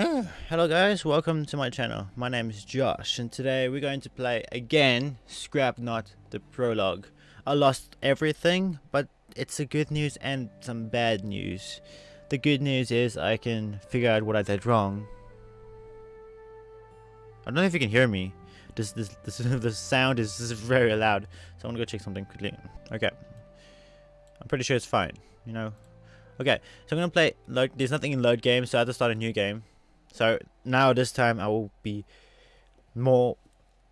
Hello guys, welcome to my channel. My name is Josh and today we're going to play again Scrap Scrapnaut the prologue. I lost everything but it's a good news and some bad news. The good news is I can figure out what I did wrong. I don't know if you can hear me. This this this the sound is, this is very loud. So I'm gonna go check something quickly. Okay. I'm pretty sure it's fine, you know. Okay, so I'm gonna play load there's nothing in load game, so I have to start a new game. So now this time I will be more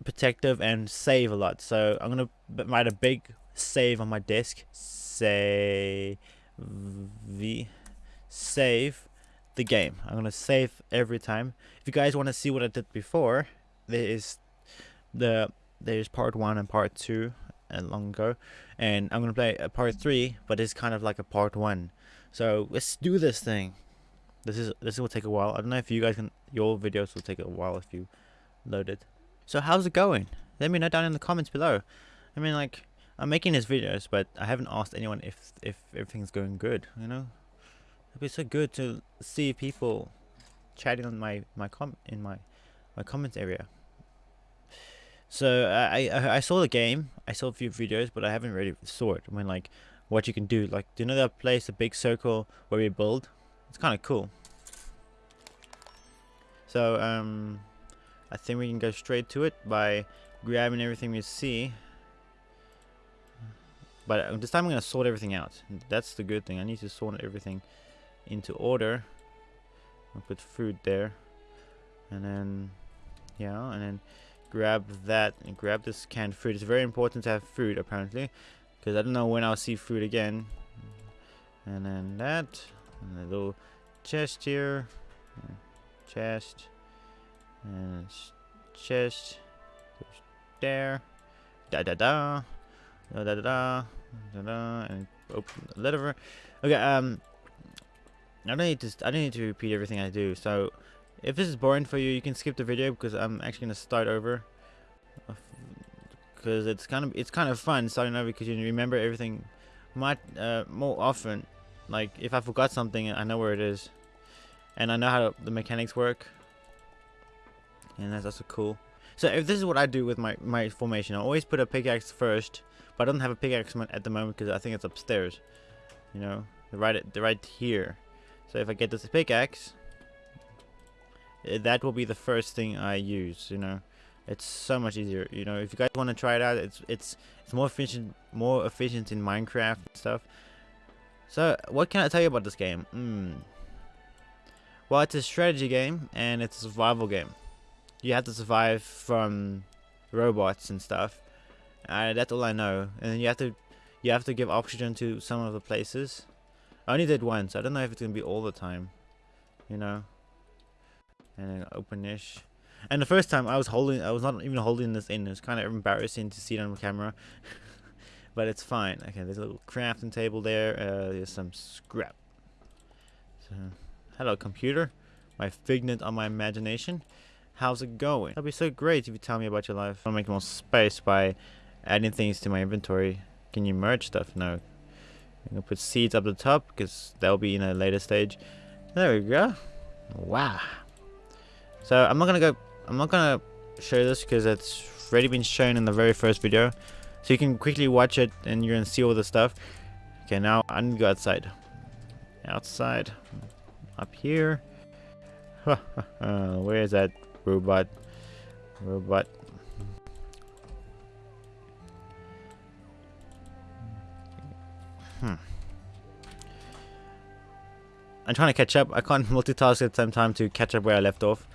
protective and save a lot. So I'm gonna write a big save on my disk. Save v save the game. I'm gonna save every time. If you guys want to see what I did before, there is the there's part one and part two and long ago, and I'm gonna play a part three, but it's kind of like a part one. So let's do this thing. This is this will take a while. I don't know if you guys can your videos will take a while if you load it. So how's it going? Let me know down in the comments below. I mean like I'm making these videos but I haven't asked anyone if if everything's going good, you know? It'd be so good to see people chatting on my my com in my my comments area. So I, I I saw the game, I saw a few videos, but I haven't really saw it. I mean like what you can do. Like do you know that place, the big circle where we build? It's kind of cool. So, um, I think we can go straight to it by grabbing everything we see. But uh, this time I'm going to sort everything out. That's the good thing. I need to sort everything into order. I'll put food there. And then, yeah, and then grab that and grab this canned food. It's very important to have food, apparently. Because I don't know when I'll see food again. And then that and little chest here chest, and chest, there, da da da, da da da, da da, da and open the lid over. Okay, um, I don't need to, I don't need to repeat everything I do, so if this is boring for you, you can skip the video because I'm actually going to start over. Because it's kind of it's kind of fun starting over because you remember everything much uh, more often. Like if I forgot something, I know where it is. And I know how the mechanics work. And that's also cool. So if this is what I do with my, my formation, I always put a pickaxe first. But I don't have a pickaxe at the moment because I think it's upstairs. You know, right, The right here. So if I get this pickaxe, eh, that will be the first thing I use, you know. It's so much easier, you know. If you guys want to try it out, it's it's it's more efficient, more efficient in Minecraft and stuff. So, what can I tell you about this game? Hmm. Well, it's a strategy game, and it's a survival game. You have to survive from robots and stuff. Uh, that's all I know. And you have to, you have to give oxygen to some of the places. I only did once. I don't know if it's gonna be all the time. You know. And then open-ish. And the first time I was holding, I was not even holding this in. It was kind of embarrassing to see it on camera. but it's fine. Okay, there's a little crafting table there. Uh, there's some scrap. So, hello, computer. My figment on my imagination. How's it going? That'd be so great if you tell me about your life. I'll make more space by adding things to my inventory. Can you merge stuff? No. I'm gonna put seeds up the top because that'll be in a later stage. There we go. Wow. So I'm not gonna go. I'm not gonna show this because it's already been shown in the very first video. So you can quickly watch it and you're gonna see all the stuff. Okay, now I'm gonna go outside. Outside. Up here. Where is that robot? Robot. Hmm. I'm trying to catch up. I can't multitask at the same time to catch up where I left off,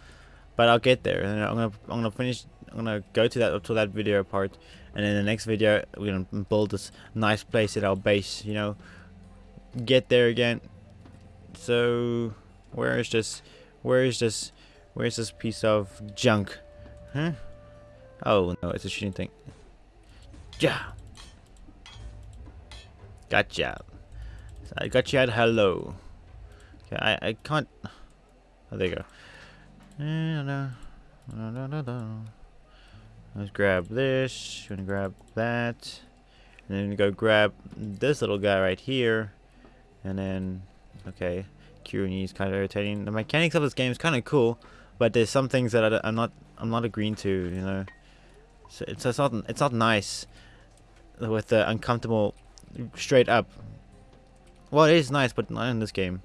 but I'll get there. And I'm gonna I'm gonna finish. I'm gonna go to that up to that video part, and in the next video we're gonna build this nice place at our base you know get there again so where is this where is this where's this piece of junk huh oh no it's a shooting thing yeah gotcha I got you at hello okay I, I can't oh there you go Let's grab this. Gonna grab that. And then go grab this little guy right here. And then, okay. Queuing is kind of irritating. The mechanics of this game is kind of cool, but there's some things that I, am not I'm not agreeing to. You know, so it's, it's not it's not nice with the uncomfortable straight up. Well, it is nice, but not in this game.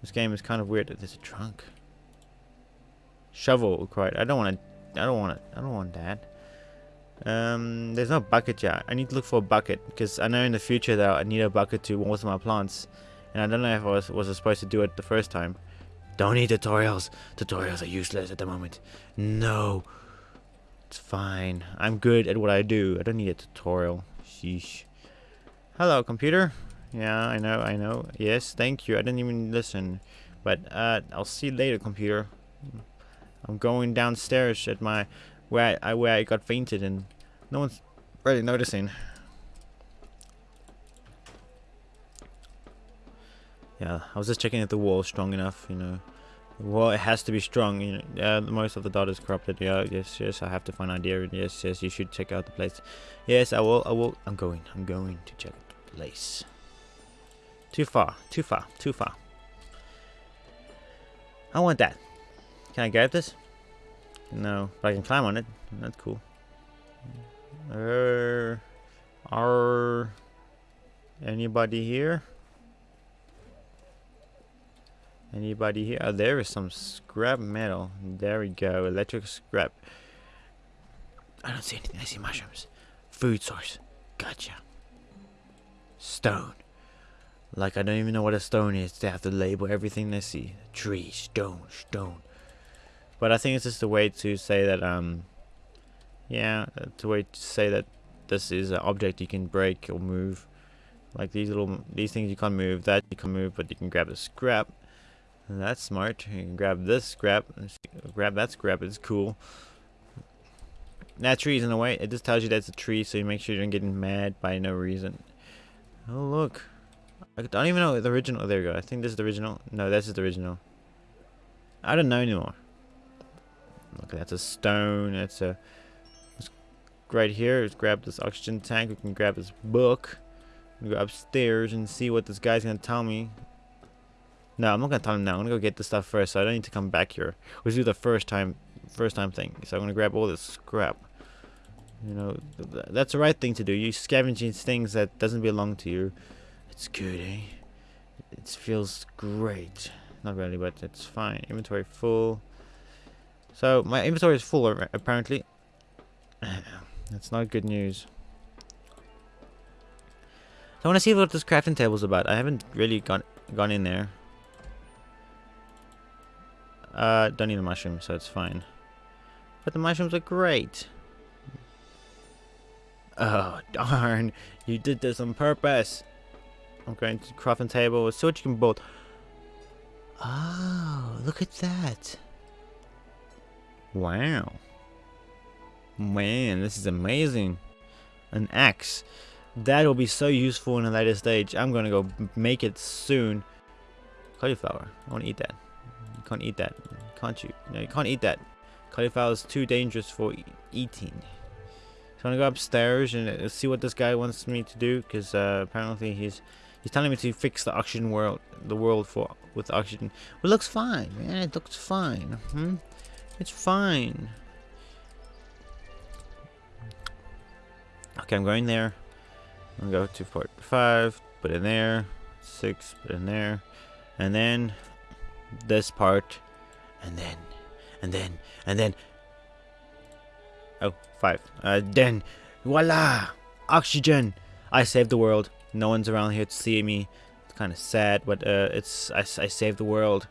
This game is kind of weird. There's a trunk. Shovel required. I don't want to. I don't want it. I don't want that. Um, there's no bucket yet. I need to look for a bucket because I know in the future that I need a bucket to water my plants, and I don't know if I was was supposed to do it the first time. Don't need tutorials. Tutorials are useless at the moment. No. It's fine. I'm good at what I do. I don't need a tutorial. Sheesh. Hello, computer. Yeah, I know, I know. Yes, thank you. I didn't even listen. But uh, I'll see you later, computer. I'm going downstairs at my where I where I got fainted and no one's really noticing. Yeah, I was just checking if the wall is strong enough, you know. Well, it has to be strong. You know, yeah, most of the data is corrupted. Yeah, yes, yes. I have to find idea. Yes, yes. You should check out the place. Yes, I will. I will. I'm going. I'm going to check the place. Too far. Too far. Too far. I want that. Can I grab this? No, but I can climb on it. That's cool. Er, are anybody here? Anybody here? Oh, there is some scrap metal. There we go. Electric scrap. I don't see anything. I see mushrooms. Food source. Gotcha. Stone. Like I don't even know what a stone is. They have to label everything they see. Tree, stone, stone. But I think it's just a way to say that, um, yeah, it's a way to say that this is an object you can break or move. Like these little, these things you can't move, that you can move, but you can grab the scrap. That's smart. You can grab this scrap, grab that scrap, it's cool. That tree is in the way, it just tells you that's a tree, so you make sure you don't get mad by no reason. Oh look. I don't even know the original, oh, there we go. I think this is the original. No, this is the original. I don't know anymore. Look, that's a stone. That's a right here. Let's grab this oxygen tank. We can grab this book. We go upstairs and see what this guy's gonna tell me. No, I'm not gonna tell him now. I'm gonna go get the stuff first, so I don't need to come back here. Let's do the first time, first time thing. So I'm gonna grab all this scrap. You know, th that's the right thing to do. You scavenging things that doesn't belong to you. It's good, eh? It feels great. Not really, but it's fine. Inventory full. So my inventory is full apparently. That's not good news. So I want to see what this crafting table is about. I haven't really gone gone in there. Uh, don't need a mushroom, so it's fine. But the mushrooms are great. Oh, darn. You did this on purpose. I'm going to crafting table. What you can build. Oh, look at that. Wow. Man, this is amazing. An axe. That will be so useful in a later stage. I'm gonna go make it soon. Cauliflower. I want to eat that. Can't eat that. Can't you? No, you can't eat that. Cauliflower is too dangerous for e eating. So I'm gonna go upstairs and uh, see what this guy wants me to do, because uh, apparently he's he's telling me to fix the oxygen world, the world for with oxygen. It looks fine, man. It looks fine. Hmm? It's fine. Okay, I'm going there. I'm gonna go to port five, put in there, six, put in there, and then this part, and then, and then, and then. Oh, five. Uh, then, voila! Oxygen! I saved the world. No one's around here to see me. It's kind of sad, but uh, it's I, I saved the world.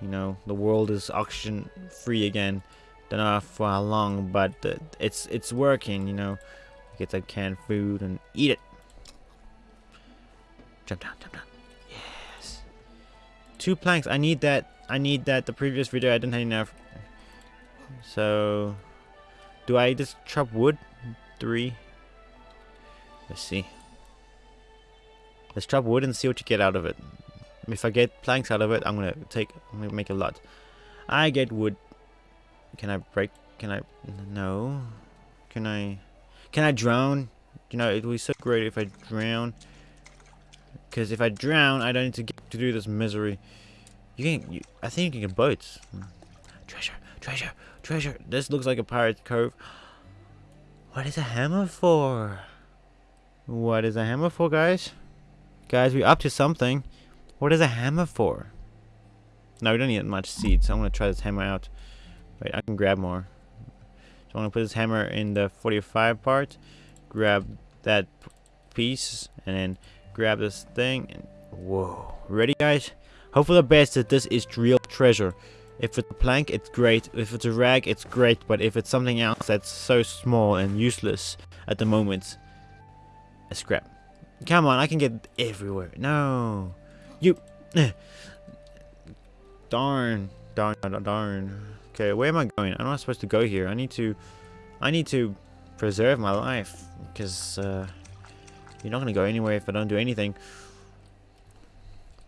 You know, the world is oxygen free again. Don't know for how long, but uh, it's it's working. You know, get that canned food and eat it. Jump down, jump down. Two planks. I need that. I need that. The previous video I didn't have enough. So, do I just chop wood? Three. Let's see. Let's chop wood and see what you get out of it. If I get planks out of it, I'm gonna take. I'm gonna make a lot. I get wood. Can I break? Can I? No. Can I? Can I drown? You know, it would be so great if I drown. Because if I drown, I don't need to get to do this misery. You can. You, I think you can get boats. Treasure, treasure, treasure. This looks like a pirate cove. What is a hammer for? What is a hammer for, guys? Guys, we're up to something. What is a hammer for? No, we don't need much seeds. I'm gonna try this hammer out. Wait, I can grab more. So I'm gonna put this hammer in the 45 part. Grab that piece and then grab this thing. And whoa, ready, guys? Hope for the best that this is real treasure. If it's a plank, it's great. If it's a rag, it's great. But if it's something else that's so small and useless at the moment, a scrap. Come on, I can get everywhere. No. You. darn. Darn, darn, darn. Okay, where am I going? I'm not supposed to go here. I need to... I need to preserve my life. Because, uh... You're not going to go anywhere if I don't do anything.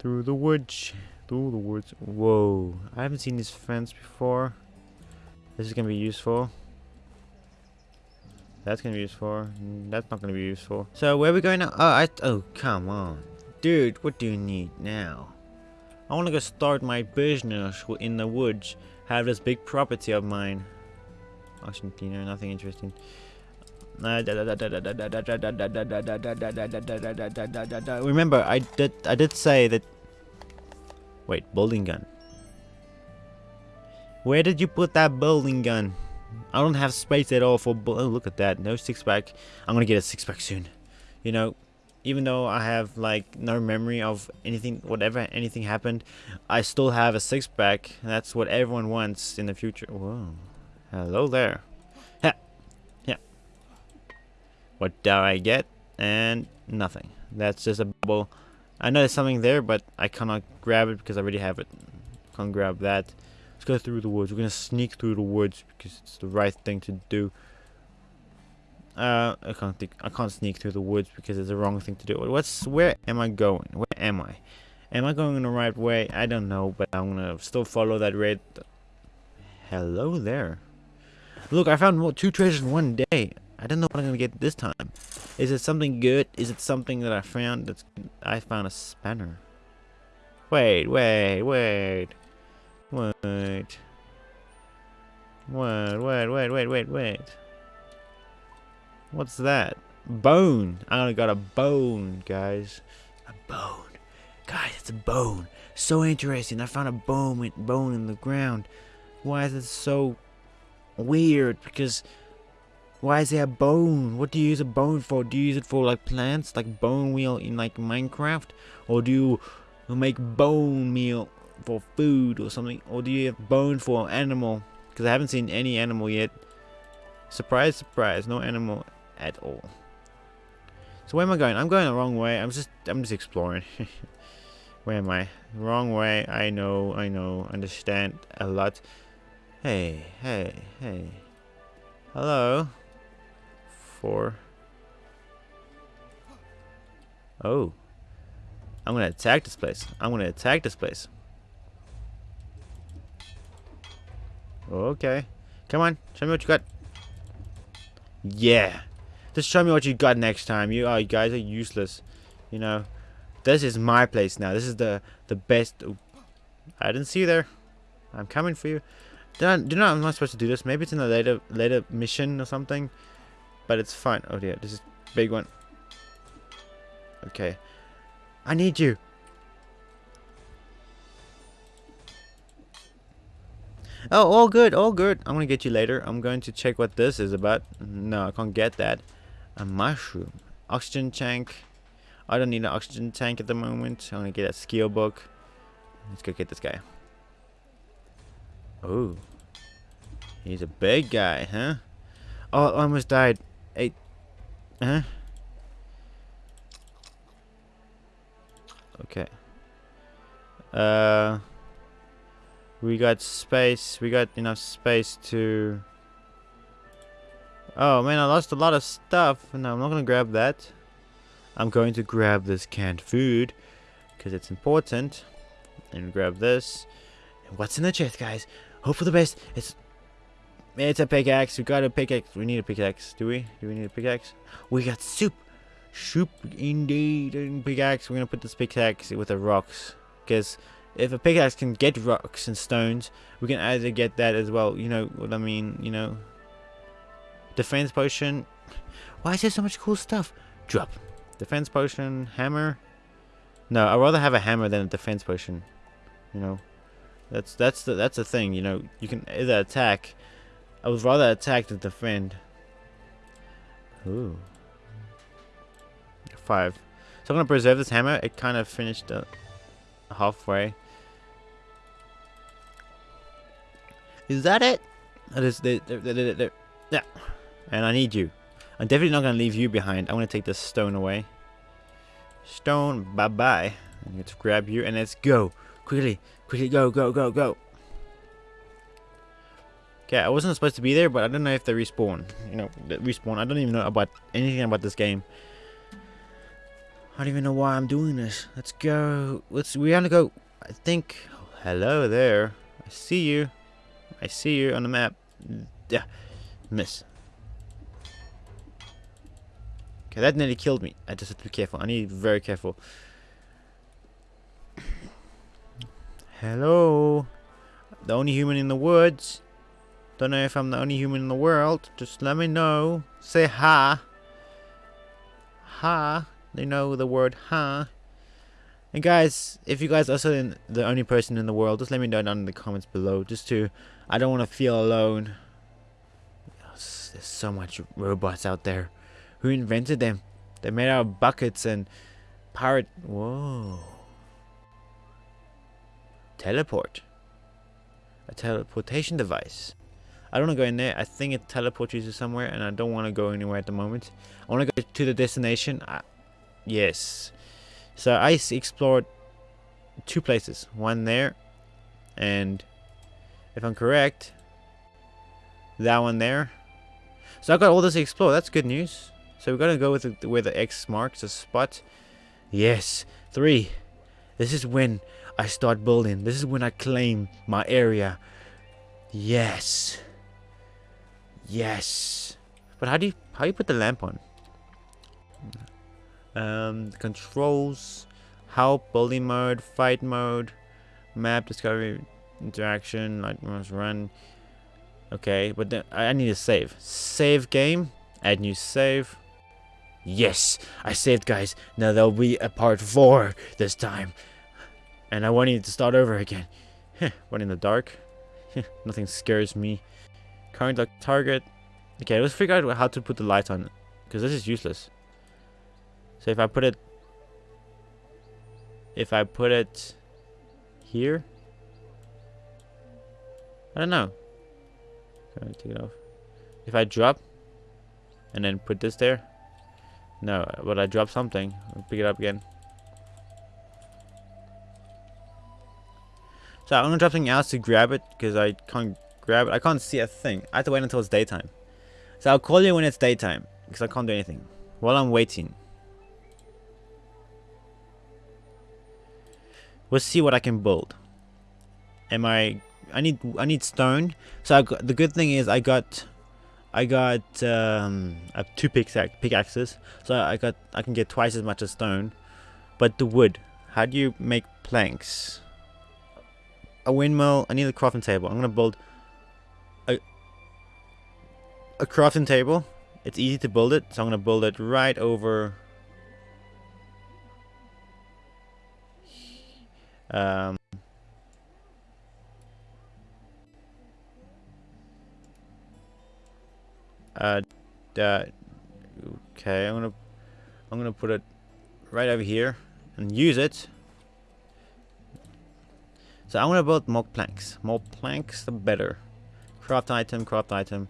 Through the woods. Through the woods. Whoa. I haven't seen this fence before. This is going to be useful. That's going to be useful. That's not going to be useful. So, where are we going now? Oh, I... Oh, come on. Dude, what do you need now? I want to go start my business in the woods. Have this big property of mine. Cleaner, nothing interesting. Remember, I did I did say that. Wait, building gun. Where did you put that building gun? I don't have space at all for. Oh, look at that! No six pack. I'm gonna get a six pack soon. You know, even though I have like no memory of anything, whatever anything happened, I still have a six pack. That's what everyone wants in the future. Whoa, hello there. What do I get? And nothing. That's just a bubble. I know there's something there, but I cannot grab it because I already have it. Can't grab that. Let's go through the woods. We're gonna sneak through the woods because it's the right thing to do. Uh, I can't think. I can't sneak through the woods because it's the wrong thing to do. What's where am I going? Where am I? Am I going in the right way? I don't know, but I'm gonna still follow that red. Hello there. Look, I found two treasures in one day. I don't know what I'm gonna get this time. Is it something good? Is it something that I found that's I found a spanner. Wait, wait, wait. Wait. Wait, wait, wait, wait, wait, wait. What's that? Bone. I got a bone, guys. A bone. Guys, it's a bone. So interesting. I found a bone bone in the ground. Why is it so weird? Because why is there a bone? What do you use a bone for? Do you use it for like plants, like bone meal in like Minecraft? Or do you make bone meal for food or something? Or do you have bone for an animal? Because I haven't seen any animal yet. Surprise, surprise, no animal at all. So where am I going? I'm going the wrong way. I'm just I'm just exploring. where am I? Wrong way. I know, I know, understand a lot. Hey, hey, hey. Hello four. Oh. I'm gonna attack this place. I'm gonna attack this place. Okay. Come on. Show me what you got. Yeah. Just show me what you got next time. You, oh, you guys are useless. You know. This is my place now. This is the the best. I didn't see you there. I'm coming for you. Do you know I'm not supposed to do this? Maybe it's in a later later mission or something. But it's fine. Oh dear, this is big one. Okay. I need you. Oh, all good, all good. I'm gonna get you later. I'm going to check what this is about. No, I can't get that. A mushroom. Oxygen tank. I don't need an oxygen tank at the moment. I'm gonna get a skill book. Let's go get this guy. Oh. He's a big guy, huh? Oh, I almost died. Hey. Huh? Okay. Uh. We got space. We got enough space to... Oh man, I lost a lot of stuff. No, I'm not gonna grab that. I'm going to grab this canned food. Because it's important. And grab this. And what's in the chest, guys? Hope for the best. It's it's a pickaxe. We got a pickaxe. We need a pickaxe. Do we? Do we need a pickaxe? We got soup. Soup, indeed. And pickaxe. We're going to put this pickaxe with the rocks. Because if a pickaxe can get rocks and stones, we can either get that as well. You know what I mean? You know, defense potion. Why is there so much cool stuff? Drop. Defense potion, hammer. No, I'd rather have a hammer than a defense potion. You know, that's that's the that's the thing. You know, you can either attack. I would rather attack than defend. Ooh. Five. So I'm gonna preserve this hammer. It kind of finished uh, halfway. Is that it? That is the, the, the, the, yeah. And I need you. I'm definitely not gonna leave you behind. I'm gonna take this stone away. Stone, bye bye. To grab you and let's go. Quickly, quickly, go, go, go, go. Okay, I wasn't supposed to be there, but I don't know if they respawn. You know, respawn. I don't even know about anything about this game. I don't even know why I'm doing this. Let's go. Let's. We gotta go. I think. Hello there. I see you. I see you on the map. Mm, yeah. Miss. Okay, that nearly killed me. I just have to be careful. I need to be very careful. Hello. The only human in the woods. Don't know if I'm the only human in the world. Just let me know. Say ha. Ha. They know the word ha. And guys, if you guys are also the only person in the world, just let me know down in the comments below. Just to, I don't want to feel alone. There's so much robots out there. Who invented them? They're made out of buckets and pirate. Whoa. Teleport. A teleportation device. I don't want to go in there. I think it teleports you to somewhere, and I don't want to go anywhere at the moment. I want to go to the destination. I, yes. So I explored two places. One there, and if I'm correct, that one there. So I've got all this to explore. That's good news. So we're gonna go with the, where the X marks the spot. Yes, three. This is when I start building. This is when I claim my area. Yes. Yes. But how do you how do you put the lamp on? Um, controls, help, bully mode, fight mode, map discovery, interaction, light must run. Okay, but then I need to save. Save game. Add new save. Yes, I saved, guys. Now there'll be a part four this time. And I want you to start over again. What in the dark. Nothing scares me. Current target. Okay, let's figure out how to put the light on. Because this is useless. So if I put it... If I put it... Here? I don't know. Can I take it off? If I drop... And then put this there... No, but I drop something. I'll pick it up again. So I'm gonna drop something else to grab it because I can't grab it. I can't see a thing. I have to wait until it's daytime. So I'll call you when it's daytime because I can't do anything while I'm waiting. We'll see what I can build. Am I? I need I need stone. So I got, the good thing is I got I got um, I have two pickaxe, pickaxes, so I got I can get twice as much as stone. But the wood, how do you make planks? A windmill. I need a crafting table. I'm gonna build a a crafting table. It's easy to build it, so I'm gonna build it right over. Um, Uh, uh, okay, I'm gonna I'm gonna put it right over here and use it. So I'm gonna build more planks. More planks, the better. Craft item, craft item.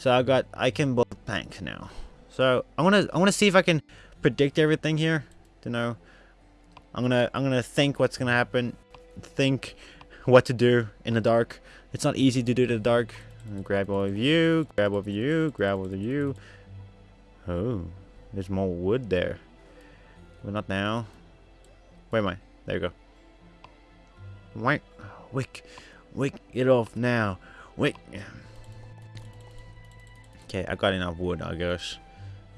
So I got I can build bank now. So I wanna I wanna see if I can predict everything here. To know, I'm gonna I'm gonna think what's gonna happen. Think what to do in the dark. It's not easy to do in the dark. Grab all of you, grab over you, grab over you. Oh, there's more wood there. But not now. Where am I? There you go. Wait, wick, wick it off now. Wick. Okay, I got enough wood, I guess.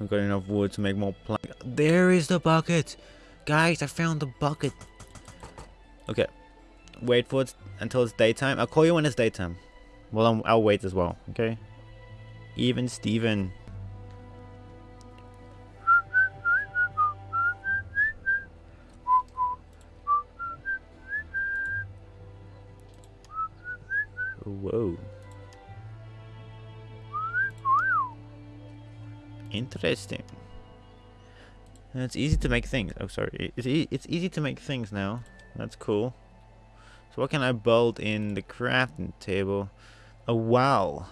I got enough wood to make more plank. There is the bucket, guys. I found the bucket. Okay, wait for it until it's daytime. I'll call you when it's daytime. Well, I'm, I'll wait as well. Okay. Even Steven. Interesting. it's easy to make things. Oh, sorry. It's, e it's easy to make things now. That's cool. So what can I build in the crafting table? A well.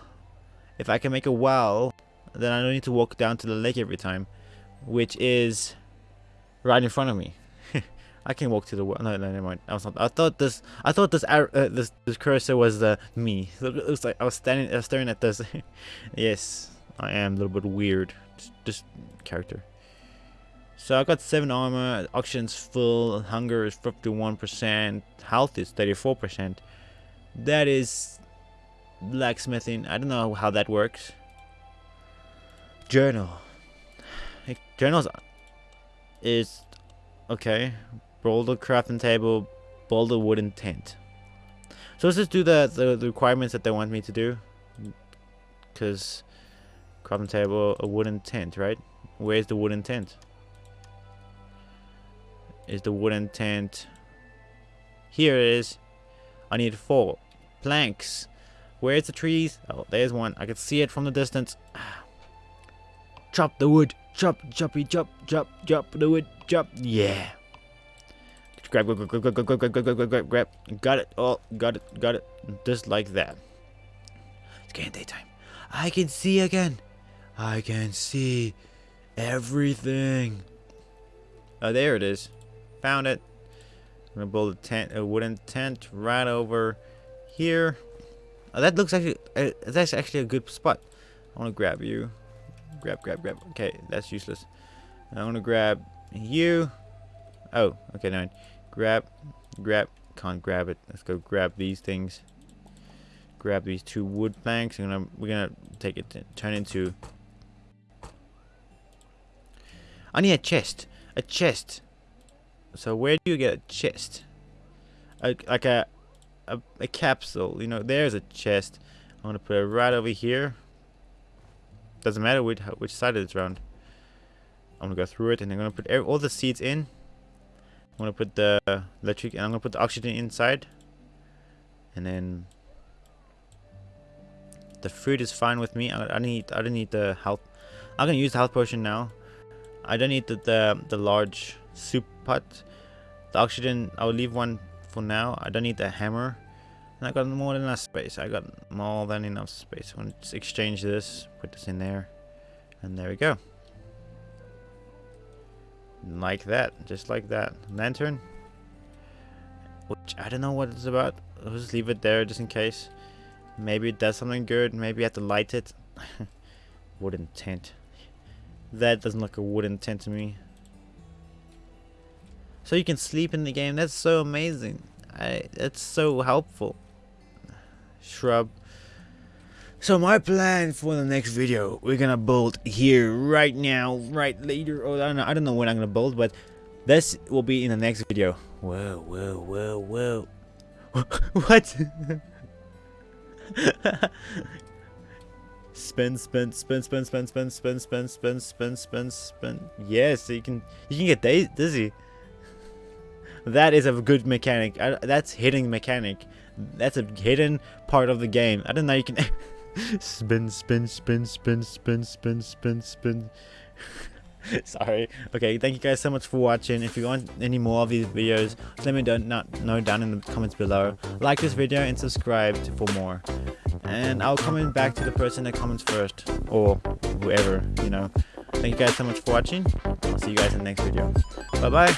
If I can make a well, then I don't need to walk down to the lake every time. Which is right in front of me. I can walk to the well. No, no, never mind. I was not. I thought this. I thought this. Uh, this, this cursor was the me. It looks like I was standing, uh, staring at this. yes, I am a little bit weird. Just, character. So I got seven armor. Oxygen's full. Hunger is fifty-one percent. Health is thirty-four percent. That is blacksmithing. I don't know how that works. Journal. Journals is okay boulder crafting table, boulder wooden tent. So let's just do the, the, the requirements that they want me to do. Because crafting table, a wooden tent, right? Where's the wooden tent? Is the wooden tent... Here it is. I need four planks. Where's the trees? Oh, there's one. I can see it from the distance. Chop the wood. Chop, choppy, chop, chop, chop the wood, chop. Yeah. Grab, grab, grab, grab, grab, grab, grab, grab, grab, grab, grab. Got it. Oh, got it, got it. Just like that. It's getting daytime. I can see again. I can see everything. Oh, there it is. Found it. I'm gonna build a tent, a wooden tent right over here. Oh, that looks actually, uh, that's actually a good spot. I want to grab you. Grab, grab, grab. Okay, that's useless. I want to grab you. Oh, okay, now grab, grab, can't grab it. Let's go grab these things. Grab these two wood planks. And gonna, we're gonna take it, turn into. I need a chest. A chest. So where do you get a chest? A, like a, a, a capsule. You know, there's a chest. I'm gonna put it right over here. Doesn't matter which which side it's around. I'm gonna go through it and I'm gonna put all the seeds in. I'm gonna put the electric and I'm gonna put the oxygen inside and then the food is fine with me I, I need I don't need the health I'm gonna use the health potion now I don't need the, the, the large soup pot the oxygen I'll leave one for now I don't need the hammer and I got more than enough space I got more than enough space I'm just exchange this put this in there and there we go like that, just like that. Lantern. Which, I don't know what it's about. I'll just leave it there just in case. Maybe it does something good. Maybe I have to light it. wooden tent. That doesn't look a wooden tent to me. So you can sleep in the game. That's so amazing. I, that's so helpful. Shrub. So my plan for the next video, we're gonna build here right now, right later, or I don't know, I don't know when I'm gonna build, but this will be in the next video. Whoa, whoa, whoa, whoa. what? spin, spin, spin, spin, spin, spin, spin, spin, spin, spin, spin, spin. Yes, you can, you can get dizzy. That is a good mechanic. That's hidden mechanic. That's a hidden part of the game. I don't know you can spin, spin, spin, spin, spin, spin, spin, spin. Sorry. Okay, thank you guys so much for watching. If you want any more of these videos, let me know down in the comments below. Like this video and subscribe for more. And I'll comment back to the person that comments first. Or whoever, you know. Thank you guys so much for watching. I'll see you guys in the next video. Bye-bye.